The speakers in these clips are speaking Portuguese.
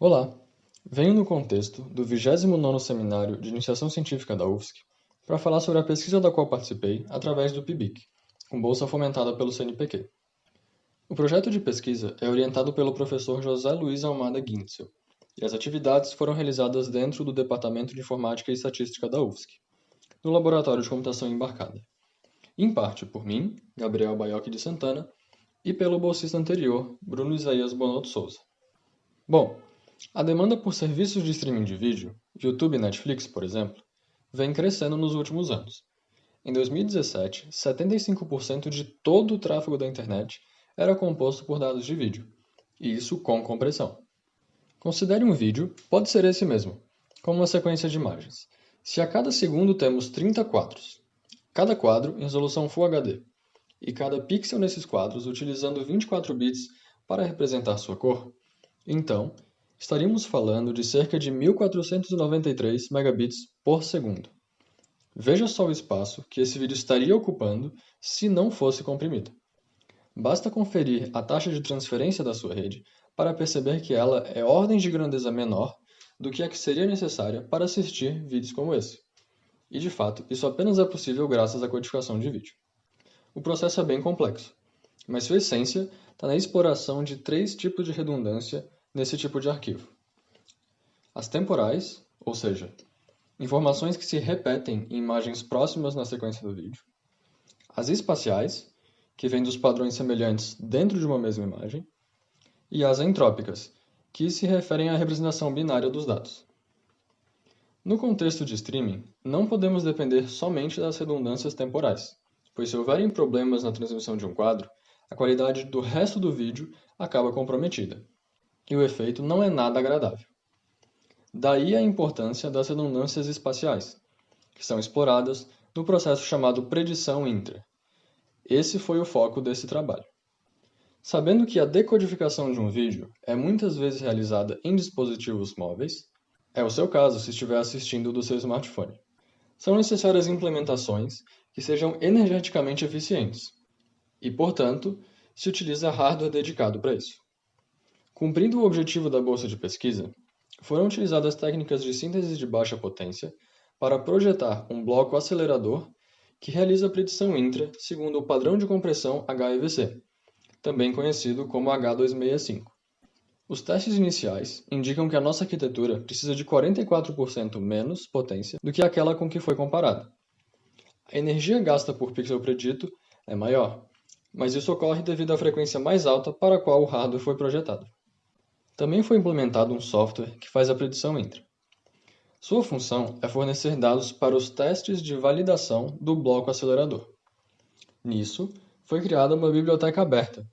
Olá! Venho no contexto do 29º Seminário de Iniciação Científica da UFSC para falar sobre a pesquisa da qual participei através do PIBIC, com bolsa fomentada pelo CNPq. O projeto de pesquisa é orientado pelo professor José Luiz Almada Guintzel, e as atividades foram realizadas dentro do Departamento de Informática e Estatística da UFSC, no Laboratório de Computação Embarcada, em parte por mim, Gabriel Baiocchi de Santana, e pelo bolsista anterior, Bruno Isaías Bonotto Souza. Bom, a demanda por serviços de streaming de vídeo, YouTube e Netflix, por exemplo, vem crescendo nos últimos anos. Em 2017, 75% de todo o tráfego da internet era composto por dados de vídeo, e isso com compressão. Considere um vídeo, pode ser esse mesmo, como uma sequência de imagens. Se a cada segundo temos 30 quadros, cada quadro em resolução Full HD, e cada pixel nesses quadros utilizando 24 bits para representar sua cor, então estaríamos falando de cerca de 1493 megabits por segundo. Veja só o espaço que esse vídeo estaria ocupando se não fosse comprimido. Basta conferir a taxa de transferência da sua rede para perceber que ela é ordem de grandeza menor do que a que seria necessária para assistir vídeos como esse. E de fato, isso apenas é possível graças à codificação de vídeo. O processo é bem complexo, mas sua essência está na exploração de três tipos de redundância nesse tipo de arquivo. As temporais, ou seja, informações que se repetem em imagens próximas na sequência do vídeo. As espaciais, que vêm dos padrões semelhantes dentro de uma mesma imagem. E as entrópicas, que se referem à representação binária dos dados. No contexto de streaming, não podemos depender somente das redundâncias temporais, pois se houverem problemas na transmissão de um quadro, a qualidade do resto do vídeo acaba comprometida e o efeito não é nada agradável. Daí a importância das redundâncias espaciais, que são exploradas no processo chamado predição intra. Esse foi o foco desse trabalho. Sabendo que a decodificação de um vídeo é muitas vezes realizada em dispositivos móveis, é o seu caso se estiver assistindo do seu smartphone. São necessárias implementações que sejam energeticamente eficientes, e, portanto, se utiliza hardware dedicado para isso. Cumprindo o objetivo da bolsa de pesquisa, foram utilizadas técnicas de síntese de baixa potência para projetar um bloco acelerador que realiza predição intra segundo o padrão de compressão HEVC, também conhecido como H265. Os testes iniciais indicam que a nossa arquitetura precisa de 44% menos potência do que aquela com que foi comparada. A energia gasta por pixel predito é maior, mas isso ocorre devido à frequência mais alta para a qual o hardware foi projetado. Também foi implementado um software que faz a predição intra. Sua função é fornecer dados para os testes de validação do bloco acelerador. Nisso, foi criada uma biblioteca aberta,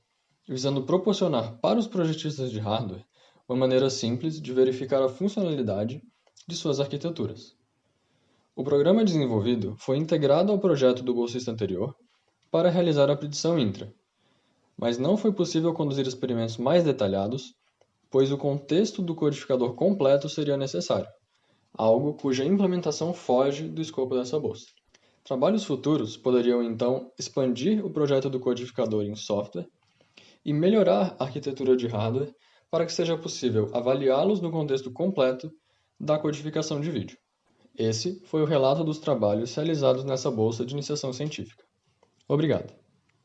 visando proporcionar para os projetistas de hardware uma maneira simples de verificar a funcionalidade de suas arquiteturas. O programa desenvolvido foi integrado ao projeto do bolsista anterior para realizar a predição intra, mas não foi possível conduzir experimentos mais detalhados pois o contexto do codificador completo seria necessário, algo cuja implementação foge do escopo dessa bolsa. Trabalhos futuros poderiam então expandir o projeto do codificador em software e melhorar a arquitetura de hardware para que seja possível avaliá-los no contexto completo da codificação de vídeo. Esse foi o relato dos trabalhos realizados nessa bolsa de iniciação científica. Obrigado.